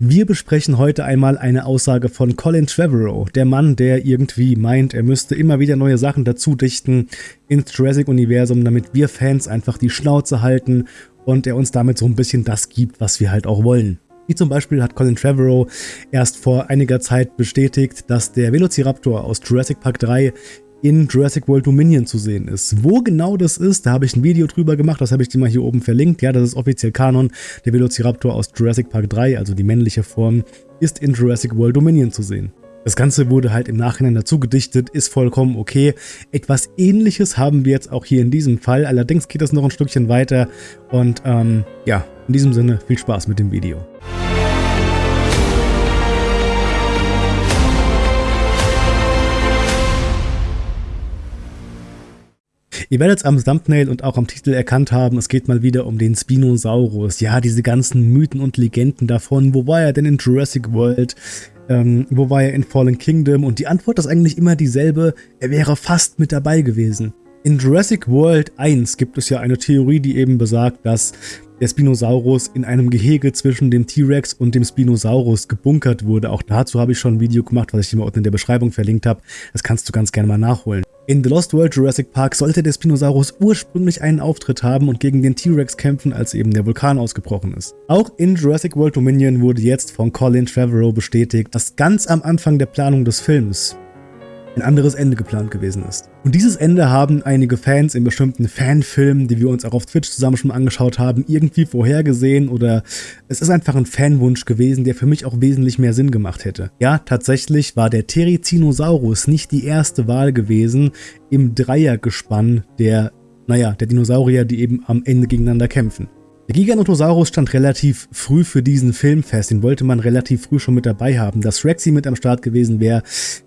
Wir besprechen heute einmal eine Aussage von Colin Trevorrow, der Mann, der irgendwie meint, er müsste immer wieder neue Sachen dazu dichten ins Jurassic-Universum, damit wir Fans einfach die Schnauze halten und er uns damit so ein bisschen das gibt, was wir halt auch wollen. Wie zum Beispiel hat Colin Trevorrow erst vor einiger Zeit bestätigt, dass der Velociraptor aus Jurassic Park 3 in Jurassic World Dominion zu sehen ist. Wo genau das ist, da habe ich ein Video drüber gemacht, das habe ich dir mal hier oben verlinkt. Ja, das ist offiziell Kanon. Der Velociraptor aus Jurassic Park 3, also die männliche Form, ist in Jurassic World Dominion zu sehen. Das Ganze wurde halt im Nachhinein dazu gedichtet, ist vollkommen okay. Etwas ähnliches haben wir jetzt auch hier in diesem Fall, allerdings geht das noch ein Stückchen weiter und ähm, ja, in diesem Sinne viel Spaß mit dem Video. Ihr werdet es am Thumbnail und auch am Titel erkannt haben, es geht mal wieder um den Spinosaurus. Ja, diese ganzen Mythen und Legenden davon. Wo war er denn in Jurassic World? Ähm, wo war er in Fallen Kingdom? Und die Antwort ist eigentlich immer dieselbe, er wäre fast mit dabei gewesen. In Jurassic World 1 gibt es ja eine Theorie, die eben besagt, dass der Spinosaurus in einem Gehege zwischen dem T-Rex und dem Spinosaurus gebunkert wurde. Auch dazu habe ich schon ein Video gemacht, was ich dir mal unten in der Beschreibung verlinkt habe. Das kannst du ganz gerne mal nachholen. In The Lost World Jurassic Park sollte der Spinosaurus ursprünglich einen Auftritt haben und gegen den T-Rex kämpfen, als eben der Vulkan ausgebrochen ist. Auch in Jurassic World Dominion wurde jetzt von Colin Trevorrow bestätigt, dass ganz am Anfang der Planung des Films ein anderes Ende geplant gewesen ist. Und dieses Ende haben einige Fans in bestimmten Fanfilmen, die wir uns auch auf Twitch zusammen schon angeschaut haben, irgendwie vorhergesehen oder es ist einfach ein Fanwunsch gewesen, der für mich auch wesentlich mehr Sinn gemacht hätte. Ja, tatsächlich war der Therizinosaurus nicht die erste Wahl gewesen im Dreiergespann der, naja, der Dinosaurier, die eben am Ende gegeneinander kämpfen. Der Giganotosaurus stand relativ früh für diesen Film fest, den wollte man relativ früh schon mit dabei haben. Dass Rexy mit am Start gewesen wäre,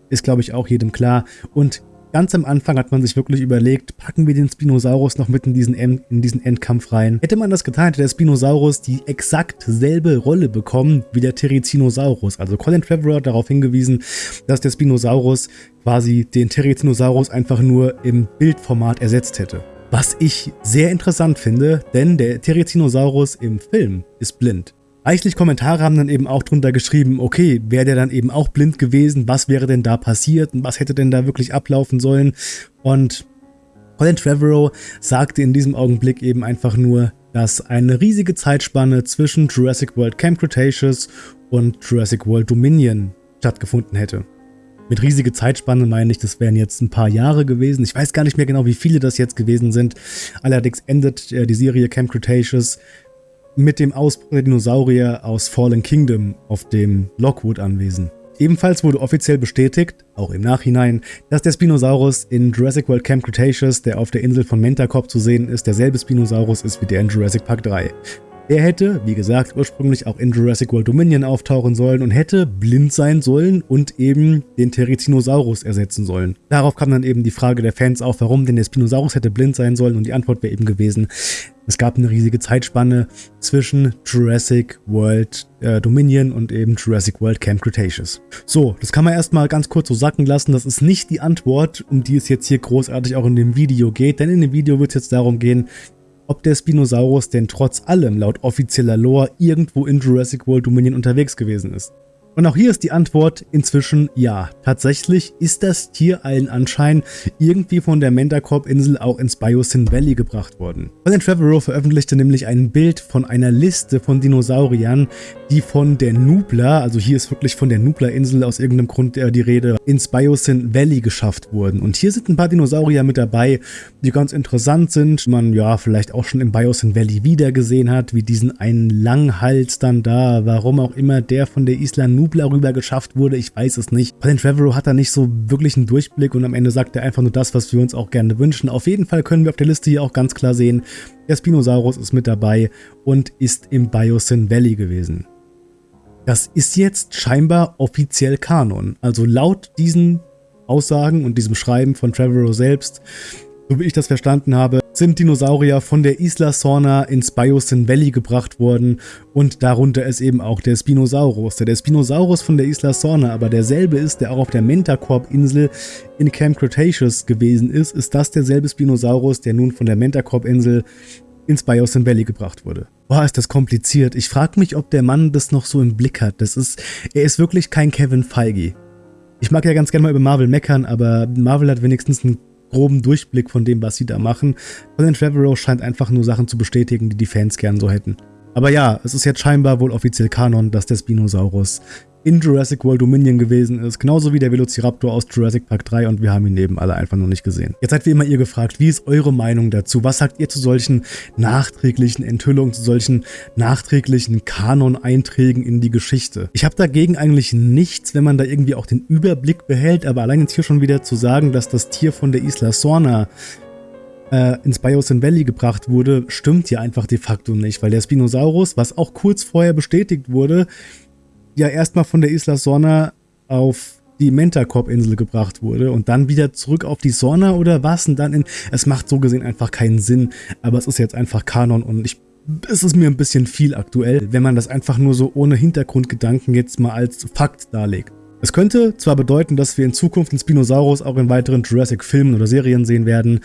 ist glaube ich auch jedem klar. Und ganz am Anfang hat man sich wirklich überlegt, packen wir den Spinosaurus noch mit in diesen, in diesen Endkampf rein. Hätte man das getan, hätte der Spinosaurus die exakt selbe Rolle bekommen wie der Therizinosaurus. Also Colin Trevorrow hat darauf hingewiesen, dass der Spinosaurus quasi den Therizinosaurus einfach nur im Bildformat ersetzt hätte. Was ich sehr interessant finde, denn der Therizinosaurus im Film ist blind. Reichlich Kommentare haben dann eben auch drunter geschrieben, okay, wäre der dann eben auch blind gewesen, was wäre denn da passiert und was hätte denn da wirklich ablaufen sollen? Und Colin Trevorrow sagte in diesem Augenblick eben einfach nur, dass eine riesige Zeitspanne zwischen Jurassic World Camp Cretaceous und Jurassic World Dominion stattgefunden hätte. Mit riesige Zeitspanne meine ich, das wären jetzt ein paar Jahre gewesen. Ich weiß gar nicht mehr genau, wie viele das jetzt gewesen sind. Allerdings endet äh, die Serie Camp Cretaceous mit dem Ausbruch der Dinosaurier aus Fallen Kingdom auf dem Lockwood-Anwesen. Ebenfalls wurde offiziell bestätigt, auch im Nachhinein, dass der Spinosaurus in Jurassic World Camp Cretaceous, der auf der Insel von Mentacop zu sehen ist, derselbe Spinosaurus ist wie der in Jurassic Park 3. Er hätte, wie gesagt, ursprünglich auch in Jurassic World Dominion auftauchen sollen und hätte blind sein sollen und eben den Therizinosaurus ersetzen sollen. Darauf kam dann eben die Frage der Fans auf, warum denn der Spinosaurus hätte blind sein sollen und die Antwort wäre eben gewesen, es gab eine riesige Zeitspanne zwischen Jurassic World äh, Dominion und eben Jurassic World Camp Cretaceous. So, das kann man erstmal ganz kurz so sacken lassen. Das ist nicht die Antwort, um die es jetzt hier großartig auch in dem Video geht, denn in dem Video wird es jetzt darum gehen, ob der Spinosaurus denn trotz allem laut offizieller Lore irgendwo in Jurassic World Dominion unterwegs gewesen ist. Und auch hier ist die Antwort inzwischen ja. Tatsächlich ist das Tier allen Anschein irgendwie von der Mentacorp-Insel auch ins Biosyn Valley gebracht worden. Colin Trevorrow veröffentlichte nämlich ein Bild von einer Liste von Dinosauriern, die von der Nubla, also hier ist wirklich von der Nubla-Insel aus irgendeinem Grund äh, die Rede, ins Biosyn Valley geschafft wurden. Und hier sind ein paar Dinosaurier mit dabei, die ganz interessant sind, man ja vielleicht auch schon im Biosyn Valley wiedergesehen hat, wie diesen einen Langhals dann da, warum auch immer der von der Isla Nubla Nubla rüber geschafft wurde, ich weiß es nicht. Colin Trevorrow hat da nicht so wirklich einen Durchblick und am Ende sagt er einfach nur das, was wir uns auch gerne wünschen. Auf jeden Fall können wir auf der Liste hier auch ganz klar sehen, der Spinosaurus ist mit dabei und ist im Biosyn Valley gewesen. Das ist jetzt scheinbar offiziell Kanon. Also laut diesen Aussagen und diesem Schreiben von Trevorrow selbst, so wie ich das verstanden habe, sind Dinosaurier von der Isla Sorna ins Biosyn Valley gebracht worden und darunter ist eben auch der Spinosaurus. Der, der Spinosaurus von der Isla Sorna aber derselbe ist, der auch auf der Mentacorp-Insel in Camp Cretaceous gewesen ist, ist das derselbe Spinosaurus, der nun von der Mentacorp-Insel ins Biosyn Valley gebracht wurde. Boah, ist das kompliziert. Ich frage mich, ob der Mann das noch so im Blick hat. Das ist, er ist wirklich kein Kevin Feige. Ich mag ja ganz gerne mal über Marvel meckern, aber Marvel hat wenigstens einen groben Durchblick von dem, was sie da machen. Colin Trevorrow scheint einfach nur Sachen zu bestätigen, die die Fans gern so hätten. Aber ja, es ist jetzt scheinbar wohl offiziell Kanon, dass der Spinosaurus in Jurassic World Dominion gewesen ist, genauso wie der Velociraptor aus Jurassic Park 3 und wir haben ihn eben alle einfach noch nicht gesehen. Jetzt seid wie immer ihr gefragt, wie ist eure Meinung dazu? Was sagt ihr zu solchen nachträglichen Enthüllungen, zu solchen nachträglichen Kanon-Einträgen in die Geschichte? Ich habe dagegen eigentlich nichts, wenn man da irgendwie auch den Überblick behält, aber allein jetzt hier schon wieder zu sagen, dass das Tier von der Isla Sorna äh, ins Biosyn Valley gebracht wurde, stimmt ja einfach de facto nicht, weil der Spinosaurus, was auch kurz vorher bestätigt wurde, ja erstmal von der Isla Sorna auf die Mentacorp-Insel gebracht wurde und dann wieder zurück auf die Sorna oder was? Und dann in. Es macht so gesehen einfach keinen Sinn, aber es ist jetzt einfach Kanon und ich. Es ist mir ein bisschen viel aktuell, wenn man das einfach nur so ohne Hintergrundgedanken jetzt mal als Fakt darlegt. Es könnte zwar bedeuten, dass wir in Zukunft den Spinosaurus auch in weiteren Jurassic-Filmen oder Serien sehen werden,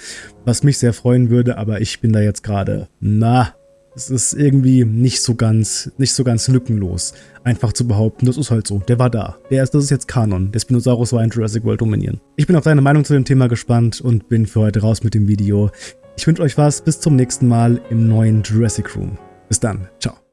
was mich sehr freuen würde, aber ich bin da jetzt gerade, na, es ist irgendwie nicht so ganz, nicht so ganz lückenlos, einfach zu behaupten, das ist halt so, der war da. Der ist, das ist jetzt Kanon. Der Spinosaurus war in Jurassic World Dominion. Ich bin auf deine Meinung zu dem Thema gespannt und bin für heute raus mit dem Video. Ich wünsche euch was, bis zum nächsten Mal im neuen Jurassic Room. Bis dann, ciao.